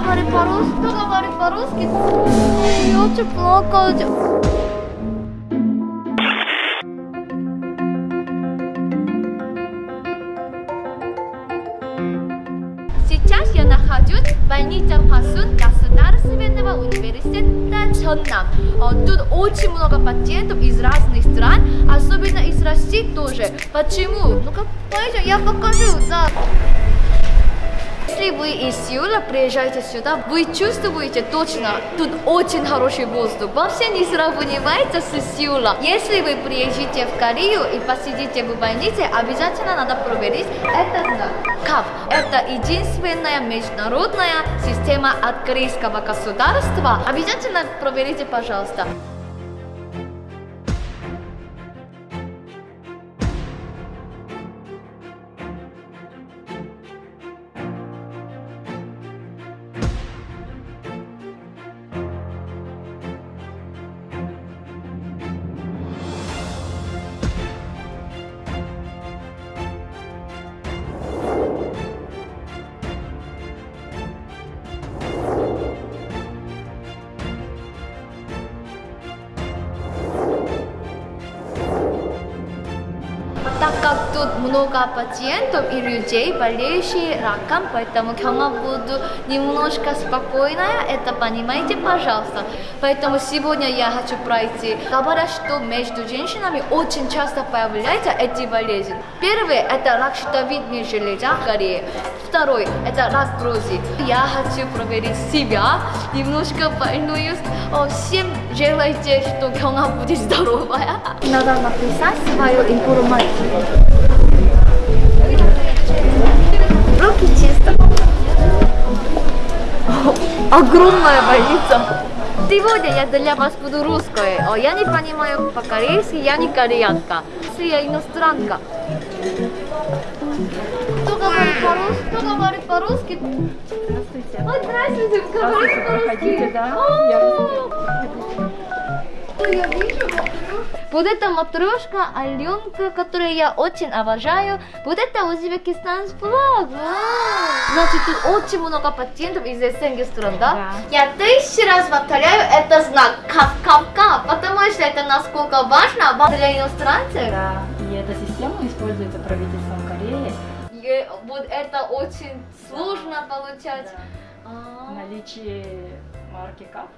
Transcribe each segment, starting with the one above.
говорит по-русски, кто говорит по-русски? Очень плакала. Сейчас я нахожусь в больнице Пасун Государственного университета Чоннам. Тут очень много пациентов из разных стран, особенно из России тоже. Почему? Ну-ка, пойдем, я покажу. Да. Если вы из Сеула приезжаете сюда, вы чувствуете точно, тут очень хороший воздух. Вообще не сравнивается с Сеула. Если вы приезжаете в Корею и посидите в больнице, обязательно надо проверить это знак. КАП – это единственная международная система от корейского государства. Обязательно проверите, пожалуйста. тут много пациентов и людей, болеющих раком, поэтому Кёнга буду немножко спокойная, это понимаете, пожалуйста. Поэтому сегодня я хочу пройти. Говорят, что между женщинами очень часто появляются эти болезни. Первый – это рак щитовидной железы в Корее. Второй – это рак грузи. Я хочу проверить себя, немножко больную. Всем желайте, что Кёнга будет здоровая. Надо написать свою информацию. Руки чисто. Огромная больница. Сегодня я для вас буду русской. Я не понимаю по-корейски, я не кореянка. Я иностранка. Кто говорит по-русски? Кто говорит по-русски? Здравствуйте. Ой, здравствуйте, вы говорите по-русски. Проходите, да. О, я вижу Вот эта матрешка Аленка, которую я очень обожаю. Вот это узбекистанский флаг. Значит, тут очень много пациентов из этих стран, да? Да. Я тысячу раз повторяю, это знак KAHF-KAHF-KAHF, потому что это насколько важно для иностранцев. Да, и эта система используется правительством Кореи. И вот это очень сложно получать. Да. А. Наличие марки КАП.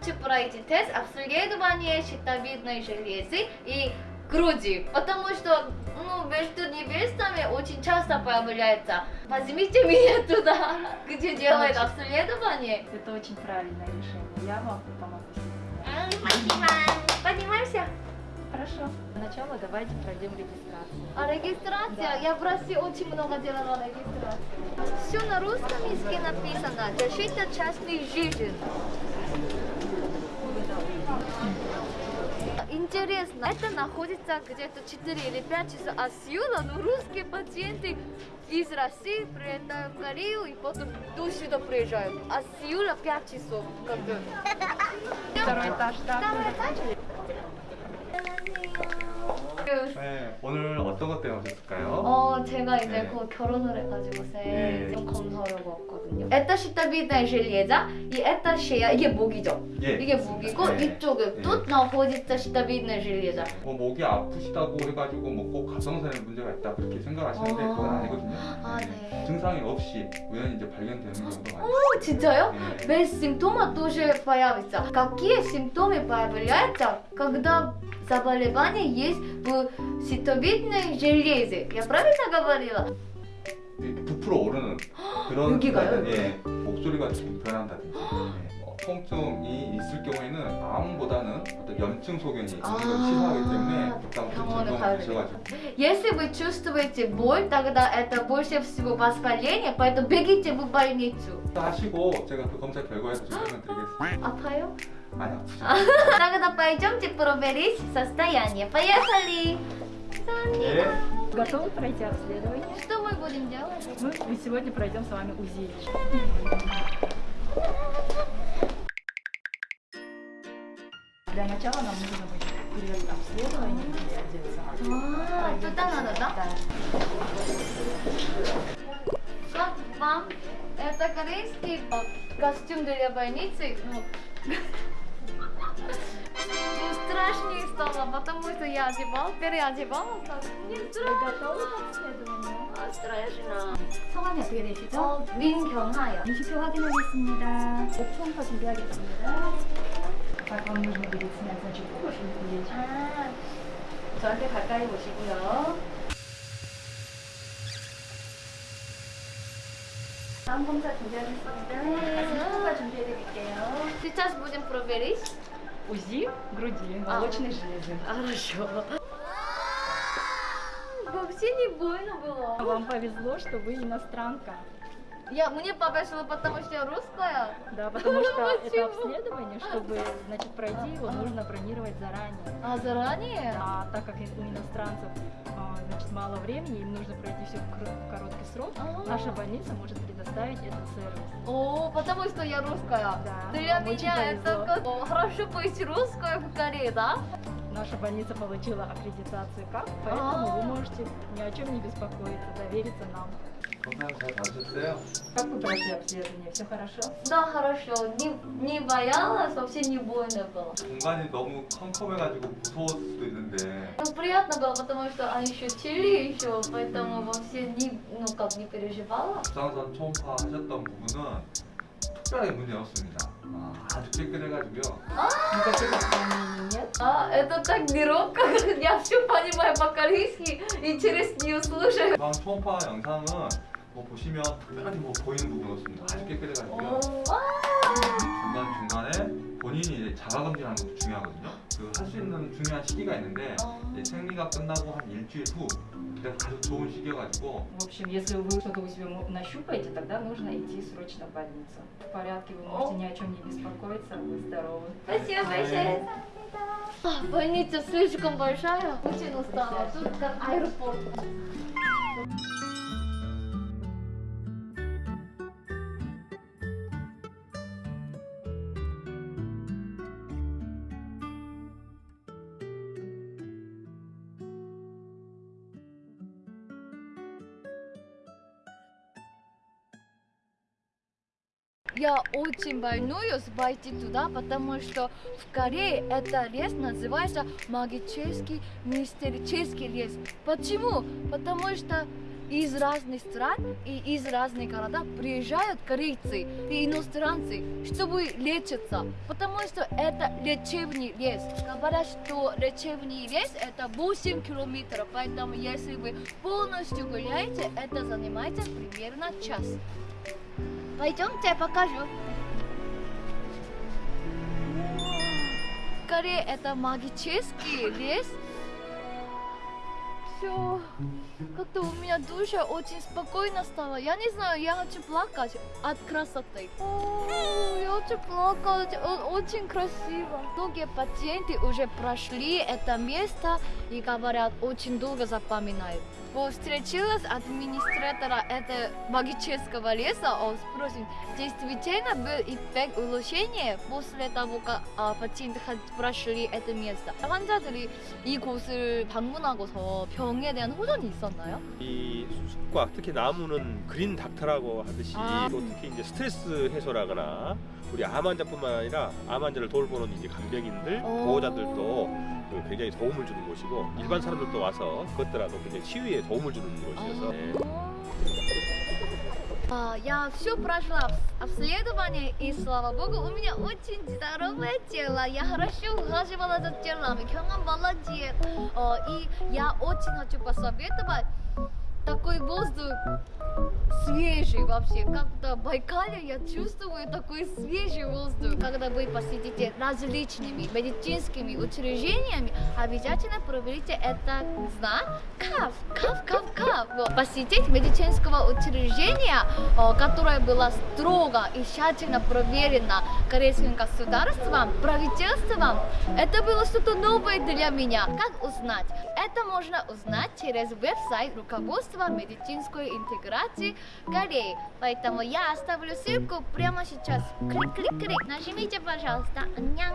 Хочу пройти тест обследования щитовидной железы и груди, потому что ну, между невестами очень часто появляется. Возьмите меня туда, где делают обследование. Это очень правильное решение. Я вам помогу Спасибо. Поднимаемся. Хорошо. Сначала давайте пройдем регистрацию. А регистрация? Я в России очень много делала регистрацию. Все на русском языке написано. Защита частной жизни. Интересно, это находится где-то 4 или 5 часов от Сеула, но русские пациенты из России приезжают в Корею и потом до сюда приезжают. А Сеула 5 часов. Как бы. Второй этаж, да. Второй этаж? 네, 오늘 어떤 것 때문에 오셨을까요? 어, 제가 이제 네. 곧 결혼을 해가지고서 예. 좀 검사하려고 왔거든요. 에타 시타비다 железа 이 에타 쉐야 이게 목이죠. 예, 이게 맞습니다. 목이고 네. 이쪽은 예. 또 나호지타 시타비다 железа. 뭐 목이 아프시다고 해가지고 뭐 꼭 갑상선에 문제가 있다 그렇게 생각하시는데 어. 그건 아니거든요. 아, 네. 증상이 없이 우연히 이제 발견되는 경우도 많아요. О, 진짜요? 예. Без симптома тоже появится. Какие симптомы появляются, когда заболевание есть в щитовидной железе? Я правильно говорила? 이 부풀어 오르는 그런 여기가요? 예, 목소리가 좀 변한다든지 예, 뭐 통증이 있을 경우에는 암보다는 어떤 염증 소견이 있는 걸 시사하기 때문에 적당히 병원에 점검 가야 하셔가지고 Если вы чувствуете боль, тогда это больше всего воспаление, поэтому бегите в больницу. 하시고 제가 그 검사 결과에서 설명드리겠습니다. 아파요? 많이 아프죠? Тогда пойдемте проверить состояние. Поехали! 예. Готовы пройти обследование? Что мы будем делать? Мы мы сегодня пройдем с вами УЗИ. Для начала нам нужно будет перед обследованием переодеться. А, тут надо, да? Да. Что? вам это корейский костюм для больницы. Ну, ну, страшнее стало, потому что я одевал, переодевала. так Не Вы страшно. готовы к обследованию? А, страшно. 성함이 어떻게 되시죠? 어, 민경하요. 인식표 확인하겠습니다. 초음파 준비하겠습니다. 각 вам нужно будет снять, значит, кожу плеч. 아, 저한테 가까이 보시고요. 다음 검사 준비하겠습니다. 네. 초음파 준비해드릴게요. сейчас будем проверить. УЗИ груди, А. молочной железы. Хорошо. Вообще не больно было. Вам повезло, что вы иностранка. Я, мне повезло, потому что я русская. Да, потому что это Почему? обследование, чтобы, значит, пройти его, нужно бронировать заранее. А заранее? А так как у иностранцев а, значит, мало времени, им нужно пройти все в короткий срок, А. наша больница может предоставить этот сервис. О, потому что я русская. Да, Для меня это как хорошо быть русской в Корее, да? Наша больница получила аккредитацию КАП, поэтому вы А. можете ни о чем не беспокоиться, довериться нам. 건강 잘 받으셨어요? Как вы прошли обследование? Все хорошо? Да, хорошо. Не, не боялась, вообще не больно было. 공간이 너무 컴컴해가지고 무서웠을 수도 있는데 Ну, приятно было, потому что они шутили еще, поэтому вообще не, ну, как, не переживала. 부상선 초음파 하셨던 부분은 특별하게 문제 없습니다. 아, 아주 깨끗해가지고요. Никаких отклонений нет? А, это так неловко, я все понимаю по-корейски и через нее слушаю. 부상 초음파 영상은 뭐 보시면 특별하게 뭐 보이는 부분 없습니다. 아주 깨끗해가지고요. 중간 중간에 본인이 이제 자가 검진하는 것도 중요하거든요. 그 할 수 있는 중요한 시기가 있는데 이제 생리가 끝나고 한 일주일 후 그때 가장 좋은 시기여가지고 В общем, если вы что-то у себя мо- нащупаете, тогда нужно идти срочно в больницу. В порядке, вы можете ни о чем не беспокоиться, вы здоровы. Спасибо большое. А, больница слишком большая, очень устала. Тут как аэропорт. Я очень волнуюсь пойти туда, потому что в Корее это лес называется магический мистерический лес. Почему? Потому что из разных стран и из разных городов приезжают корейцы и иностранцы, чтобы лечиться. Потому что это лечебный лес. Говорят, что лечебный лес это 8 километров, поэтому если вы полностью гуляете, это занимает примерно час. Пойдемте, я покажу. Скорее, это магический лес. Все. Как-то у меня душа очень спокойно стала. Я не знаю, я хочу плакать от красоты. О, я хочу плакать. О- Очень красиво. Многие пациенты уже прошли это место и говорят, очень долго запоминают. Вот встретилась администратора этого магического леса, он спросит, действительно был эффект улучшения после того, как а, пациенты ха- прошли это место? 환자들이 이곳을 방문하고서 병에 대한 호전이 있었나요? 이 숲과 특히 나무는 그린 닥터라고 하듯이 아. 또 특히 이제 스트레스 해소라거나 우리 암 환자뿐만 아니라 암 환자를 돌보는 이제 간병인들 오. 보호자들도 그 굉장히 도움을 주는 곳이고 일반 사람들도 와서 그것들하고 굉장히 치유에 도움을 주는 곳이어서 네. А, я все прошла обс- обследование, и слава богу, у меня очень здоровое тело. Я хорошо ухаживала за телом. Хёнган молодец. О, и я очень хочу посоветовать такой воздух свежий вообще. Как-то в Байкале я чувствую такой свежий воздух. Когда вы посетите различными медицинскими учреждениями, обязательно проверите это знак КАФ. Посетить медицинского учреждения, о, которое было строго и тщательно проверено корейским государством, правительством, это было что-то новое для меня. Как узнать? Это можно узнать через веб-сайт руководства медицинской интеграции Кореи. Поэтому я оставлю ссылку прямо сейчас. Клик-клик-клик. Нажмите, пожалуйста. Аньян.